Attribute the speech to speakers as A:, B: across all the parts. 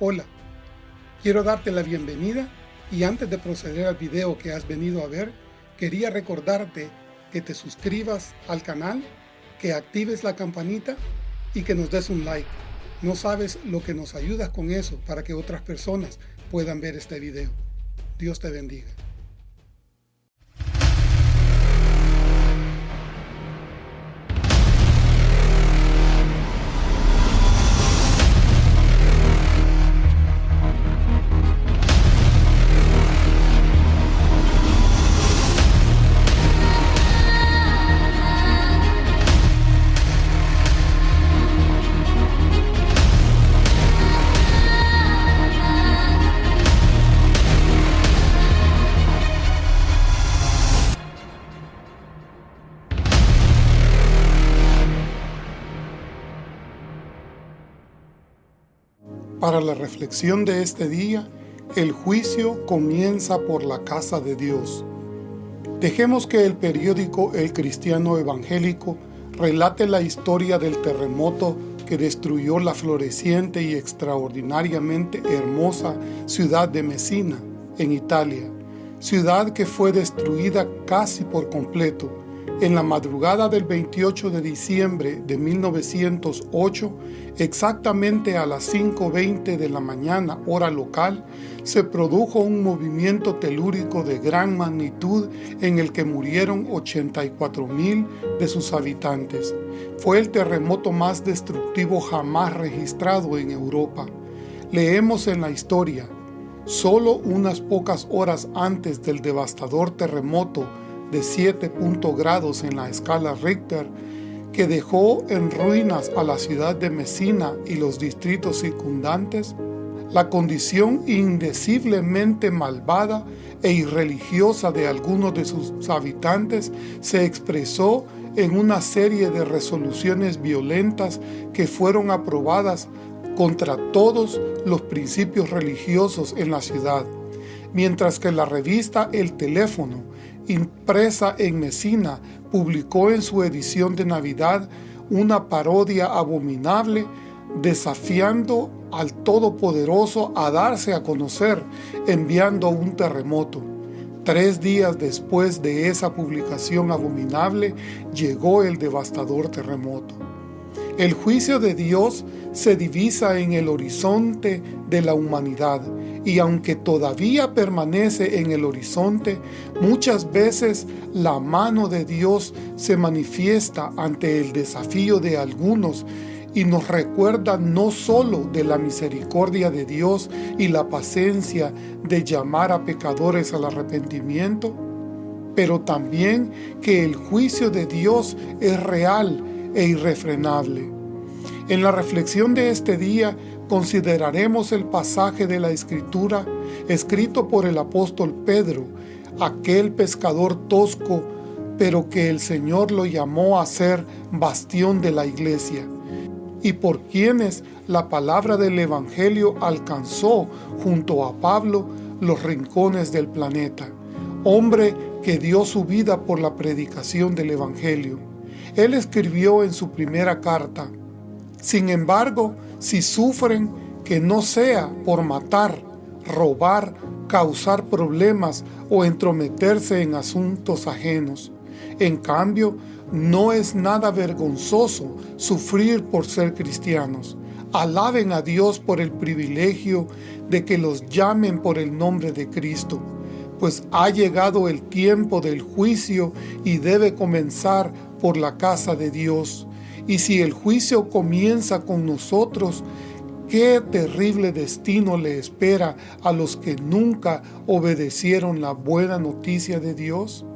A: Hola, quiero darte la bienvenida y antes de proceder al video que has venido a ver, quería recordarte que te suscribas al canal, que actives la campanita y que nos des un like. No sabes lo que nos ayudas con eso para que otras personas puedan ver este video. Dios te bendiga. Para la reflexión de este día, el juicio comienza por la casa de Dios. Dejemos que el periódico El Cristiano Evangélico relate la historia del terremoto que destruyó la floreciente y extraordinariamente hermosa ciudad de Messina, en Italia, ciudad que fue destruida casi por completo en la madrugada del 28 de diciembre de 1908, exactamente a las 5.20 de la mañana, hora local, se produjo un movimiento telúrico de gran magnitud en el que murieron 84.000 de sus habitantes. Fue el terremoto más destructivo jamás registrado en Europa. Leemos en la historia, solo unas pocas horas antes del devastador terremoto de 7 grados en la escala Richter, que dejó en ruinas a la ciudad de Messina y los distritos circundantes, la condición indeciblemente malvada e irreligiosa de algunos de sus habitantes se expresó en una serie de resoluciones violentas que fueron aprobadas contra todos los principios religiosos en la ciudad, mientras que la revista El Teléfono impresa en Mesina, publicó en su edición de Navidad una parodia abominable desafiando al Todopoderoso a darse a conocer enviando un terremoto. Tres días después de esa publicación abominable llegó el devastador terremoto. El juicio de Dios se divisa en el horizonte de la humanidad y aunque todavía permanece en el horizonte, muchas veces la mano de Dios se manifiesta ante el desafío de algunos y nos recuerda no solo de la misericordia de Dios y la paciencia de llamar a pecadores al arrepentimiento, pero también que el juicio de Dios es real e irrefrenable. En la reflexión de este día consideraremos el pasaje de la Escritura escrito por el apóstol Pedro, aquel pescador tosco, pero que el Señor lo llamó a ser bastión de la iglesia, y por quienes la palabra del Evangelio alcanzó junto a Pablo los rincones del planeta, hombre que dio su vida por la predicación del Evangelio. Él escribió en su primera carta, sin embargo, si sufren, que no sea por matar, robar, causar problemas o entrometerse en asuntos ajenos. En cambio, no es nada vergonzoso sufrir por ser cristianos. Alaben a Dios por el privilegio de que los llamen por el nombre de Cristo, pues ha llegado el tiempo del juicio y debe comenzar por la casa de Dios. Y si el juicio comienza con nosotros, qué terrible destino le espera a los que nunca obedecieron la buena noticia de Dios.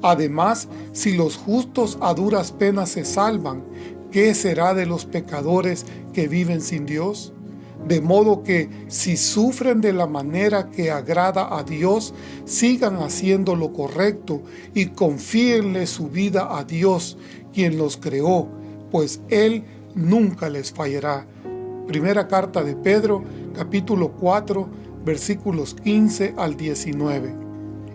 A: Además, si los justos a duras penas se salvan, ¿qué será de los pecadores que viven sin Dios? De modo que, si sufren de la manera que agrada a Dios, sigan haciendo lo correcto y confíenle su vida a Dios, quien los creó, pues Él nunca les fallará. Primera carta de Pedro, capítulo 4, versículos 15 al 19.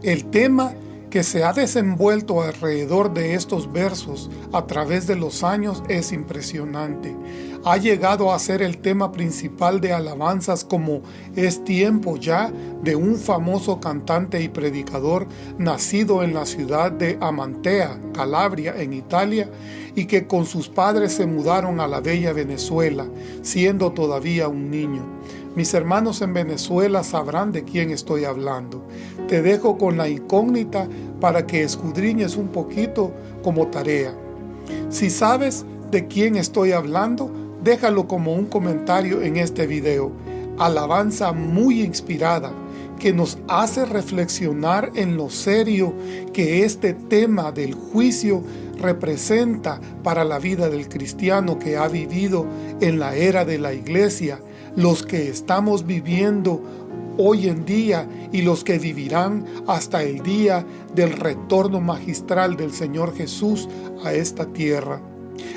A: El tema que se ha desenvuelto alrededor de estos versos a través de los años es impresionante. Ha llegado a ser el tema principal de alabanzas como Es tiempo ya de un famoso cantante y predicador nacido en la ciudad de Amantea, Calabria, en Italia, y que con sus padres se mudaron a la bella Venezuela, siendo todavía un niño. Mis hermanos en Venezuela sabrán de quién estoy hablando. Te dejo con la incógnita para que escudriñes un poquito como tarea. Si sabes de quién estoy hablando, déjalo como un comentario en este video. Alabanza muy inspirada que nos hace reflexionar en lo serio que este tema del juicio representa para la vida del cristiano que ha vivido en la era de la iglesia los que estamos viviendo hoy en día y los que vivirán hasta el día del retorno magistral del Señor Jesús a esta tierra.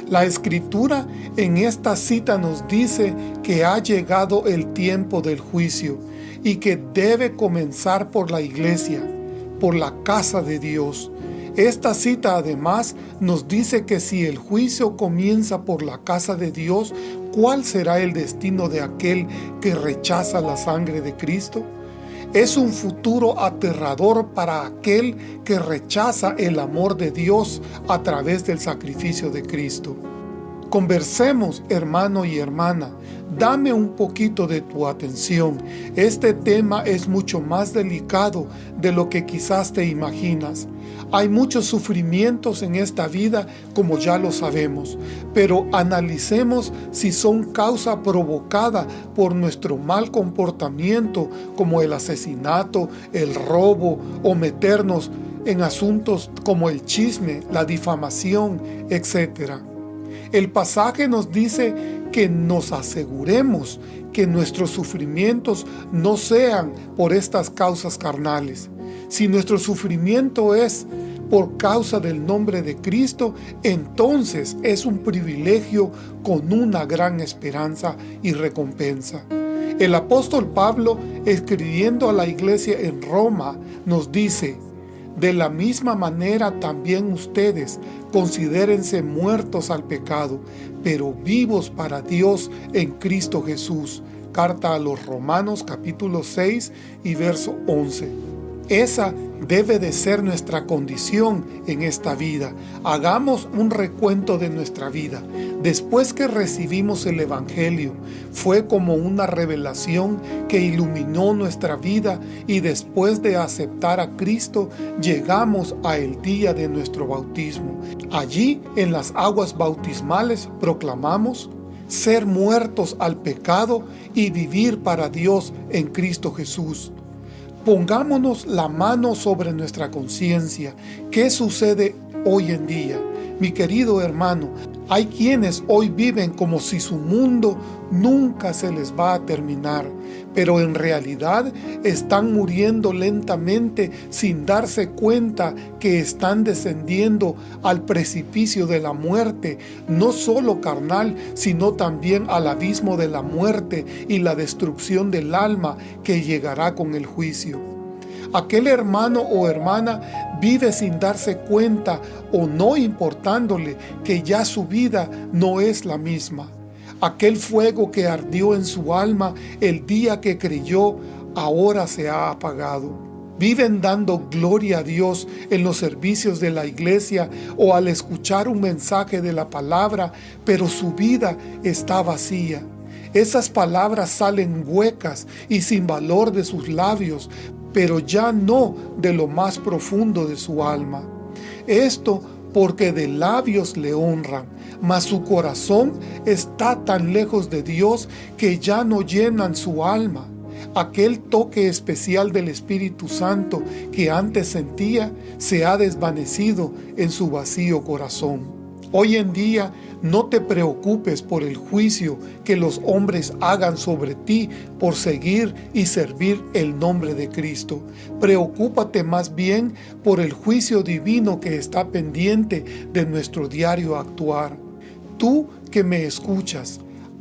A: La Escritura en esta cita nos dice que ha llegado el tiempo del juicio y que debe comenzar por la iglesia, por la casa de Dios, esta cita además nos dice que si el juicio comienza por la casa de Dios, ¿cuál será el destino de aquel que rechaza la sangre de Cristo? Es un futuro aterrador para aquel que rechaza el amor de Dios a través del sacrificio de Cristo. Conversemos, hermano y hermana, dame un poquito de tu atención. Este tema es mucho más delicado de lo que quizás te imaginas. Hay muchos sufrimientos en esta vida, como ya lo sabemos, pero analicemos si son causa provocada por nuestro mal comportamiento, como el asesinato, el robo o meternos en asuntos como el chisme, la difamación, etc. El pasaje nos dice que nos aseguremos que nuestros sufrimientos no sean por estas causas carnales, si nuestro sufrimiento es por causa del nombre de Cristo, entonces es un privilegio con una gran esperanza y recompensa. El apóstol Pablo, escribiendo a la iglesia en Roma, nos dice, de la misma manera también ustedes considérense muertos al pecado, pero vivos para Dios en Cristo Jesús. Carta a los Romanos capítulo 6 y verso 11. Esa debe de ser nuestra condición en esta vida. Hagamos un recuento de nuestra vida. Después que recibimos el Evangelio, fue como una revelación que iluminó nuestra vida y después de aceptar a Cristo, llegamos a el día de nuestro bautismo. Allí, en las aguas bautismales, proclamamos ser muertos al pecado y vivir para Dios en Cristo Jesús. Pongámonos la mano sobre nuestra conciencia. ¿Qué sucede hoy en día? Mi querido hermano, hay quienes hoy viven como si su mundo nunca se les va a terminar, pero en realidad están muriendo lentamente sin darse cuenta que están descendiendo al precipicio de la muerte, no solo carnal, sino también al abismo de la muerte y la destrucción del alma que llegará con el juicio. Aquel hermano o hermana vive sin darse cuenta o no importándole que ya su vida no es la misma. Aquel fuego que ardió en su alma el día que creyó, ahora se ha apagado. Viven dando gloria a Dios en los servicios de la iglesia o al escuchar un mensaje de la palabra, pero su vida está vacía. Esas palabras salen huecas y sin valor de sus labios, pero ya no de lo más profundo de su alma. Esto porque de labios le honran, mas su corazón está tan lejos de Dios que ya no llenan su alma. Aquel toque especial del Espíritu Santo que antes sentía se ha desvanecido en su vacío corazón. Hoy en día no te preocupes por el juicio que los hombres hagan sobre ti por seguir y servir el nombre de Cristo. Preocúpate más bien por el juicio divino que está pendiente de nuestro diario actuar. Tú que me escuchas,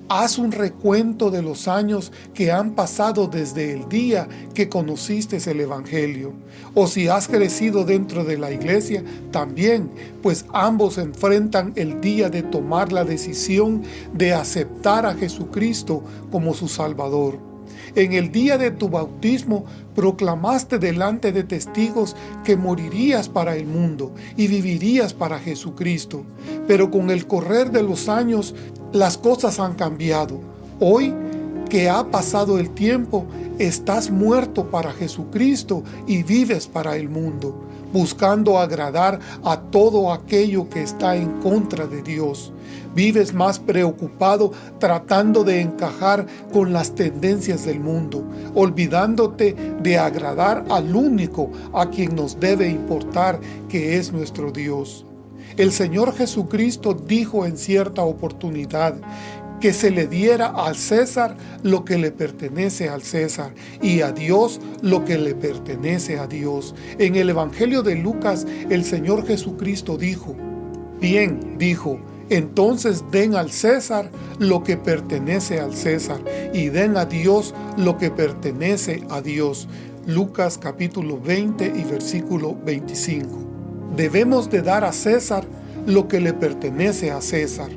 A: Haz un recuento de los años que han pasado desde el día que conociste el Evangelio. O si has crecido dentro de la iglesia, también, pues ambos enfrentan el día de tomar la decisión de aceptar a Jesucristo como su Salvador. En el día de tu bautismo proclamaste delante de testigos que morirías para el mundo y vivirías para Jesucristo. Pero con el correr de los años las cosas han cambiado. Hoy que ha pasado el tiempo, estás muerto para Jesucristo y vives para el mundo, buscando agradar a todo aquello que está en contra de Dios. Vives más preocupado tratando de encajar con las tendencias del mundo, olvidándote de agradar al único a quien nos debe importar, que es nuestro Dios. El Señor Jesucristo dijo en cierta oportunidad que se le diera al César lo que le pertenece al César y a Dios lo que le pertenece a Dios. En el Evangelio de Lucas el Señor Jesucristo dijo, Bien, dijo, entonces den al César lo que pertenece al César y den a Dios lo que pertenece a Dios. Lucas capítulo 20 y versículo 25. Debemos de dar a César lo que le pertenece a César.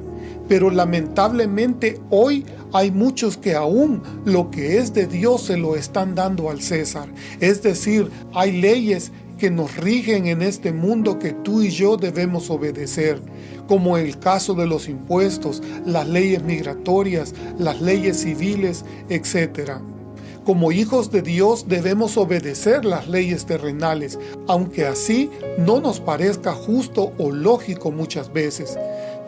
A: Pero lamentablemente hoy hay muchos que aún lo que es de Dios se lo están dando al César. Es decir, hay leyes que nos rigen en este mundo que tú y yo debemos obedecer, como el caso de los impuestos, las leyes migratorias, las leyes civiles, etcétera. Como hijos de Dios debemos obedecer las leyes terrenales, aunque así no nos parezca justo o lógico muchas veces.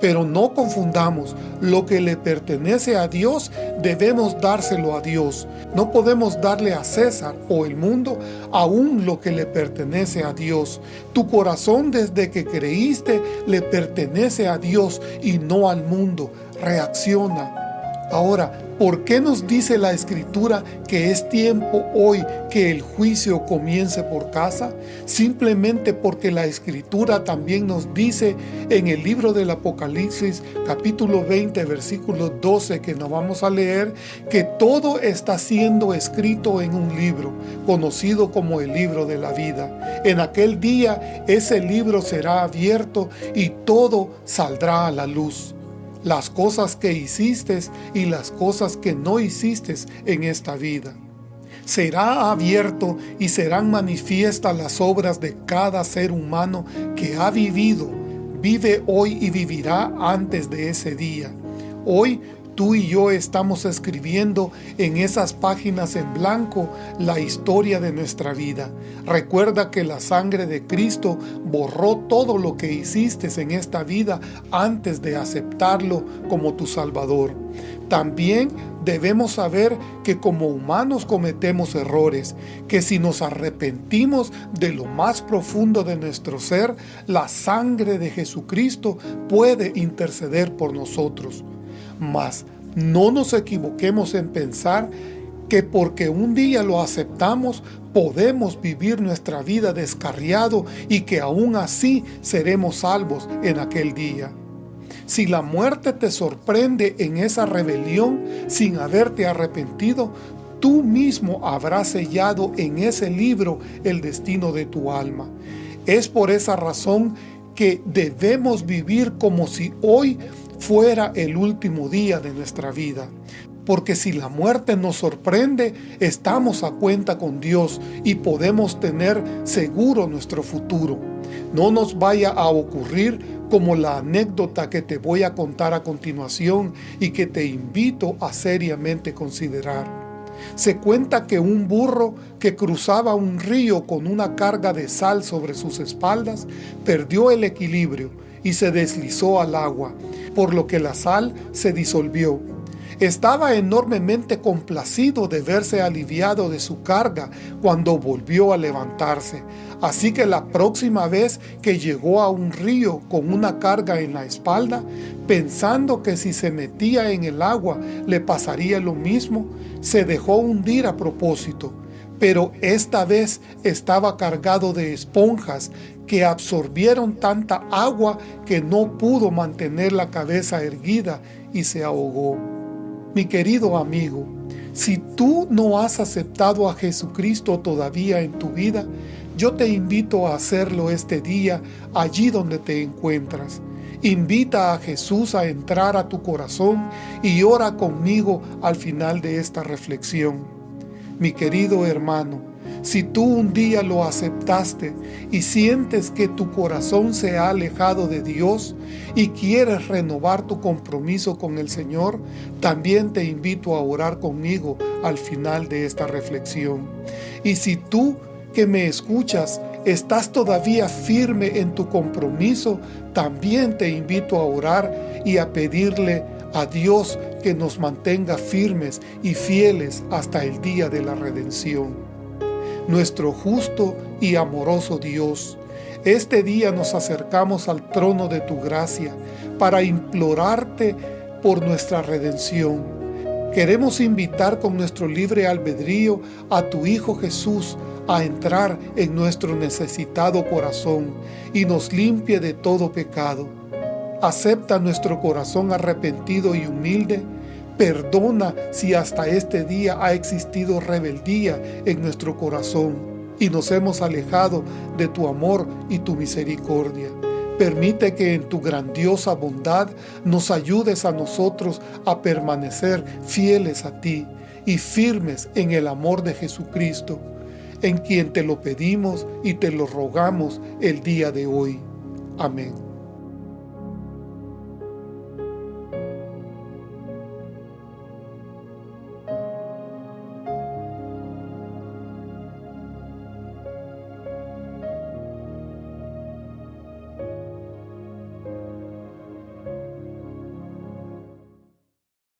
A: Pero no confundamos, lo que le pertenece a Dios debemos dárselo a Dios. No podemos darle a César o el mundo aún lo que le pertenece a Dios. Tu corazón desde que creíste le pertenece a Dios y no al mundo. Reacciona. Ahora, ¿Por qué nos dice la Escritura que es tiempo hoy que el juicio comience por casa? Simplemente porque la Escritura también nos dice en el libro del Apocalipsis capítulo 20 versículo 12 que nos vamos a leer que todo está siendo escrito en un libro conocido como el libro de la vida. En aquel día ese libro será abierto y todo saldrá a la luz las cosas que hiciste y las cosas que no hiciste en esta vida. Será abierto y serán manifiestas las obras de cada ser humano que ha vivido, vive hoy y vivirá antes de ese día. Hoy Tú y yo estamos escribiendo en esas páginas en blanco la historia de nuestra vida. Recuerda que la sangre de Cristo borró todo lo que hiciste en esta vida antes de aceptarlo como tu Salvador. También debemos saber que como humanos cometemos errores, que si nos arrepentimos de lo más profundo de nuestro ser, la sangre de Jesucristo puede interceder por nosotros. Mas no nos equivoquemos en pensar que porque un día lo aceptamos, podemos vivir nuestra vida descarriado y que aún así seremos salvos en aquel día. Si la muerte te sorprende en esa rebelión sin haberte arrepentido, tú mismo habrás sellado en ese libro el destino de tu alma. Es por esa razón que debemos vivir como si hoy fuera el último día de nuestra vida. Porque si la muerte nos sorprende, estamos a cuenta con Dios y podemos tener seguro nuestro futuro. No nos vaya a ocurrir como la anécdota que te voy a contar a continuación y que te invito a seriamente considerar. Se cuenta que un burro que cruzaba un río con una carga de sal sobre sus espaldas perdió el equilibrio y se deslizó al agua, por lo que la sal se disolvió. Estaba enormemente complacido de verse aliviado de su carga cuando volvió a levantarse, así que la próxima vez que llegó a un río con una carga en la espalda, pensando que si se metía en el agua le pasaría lo mismo, se dejó hundir a propósito, pero esta vez estaba cargado de esponjas que absorbieron tanta agua que no pudo mantener la cabeza erguida y se ahogó. Mi querido amigo, si tú no has aceptado a Jesucristo todavía en tu vida, yo te invito a hacerlo este día allí donde te encuentras. Invita a Jesús a entrar a tu corazón y ora conmigo al final de esta reflexión. Mi querido hermano, si tú un día lo aceptaste y sientes que tu corazón se ha alejado de Dios y quieres renovar tu compromiso con el Señor, también te invito a orar conmigo al final de esta reflexión. Y si tú que me escuchas estás todavía firme en tu compromiso, también te invito a orar y a pedirle a Dios que nos mantenga firmes y fieles hasta el día de la redención nuestro justo y amoroso Dios. Este día nos acercamos al trono de tu gracia para implorarte por nuestra redención. Queremos invitar con nuestro libre albedrío a tu Hijo Jesús a entrar en nuestro necesitado corazón y nos limpie de todo pecado. Acepta nuestro corazón arrepentido y humilde Perdona si hasta este día ha existido rebeldía en nuestro corazón y nos hemos alejado de tu amor y tu misericordia. Permite que en tu grandiosa bondad nos ayudes a nosotros a permanecer fieles a ti y firmes en el amor de Jesucristo, en quien te lo pedimos y te lo rogamos el día de hoy. Amén.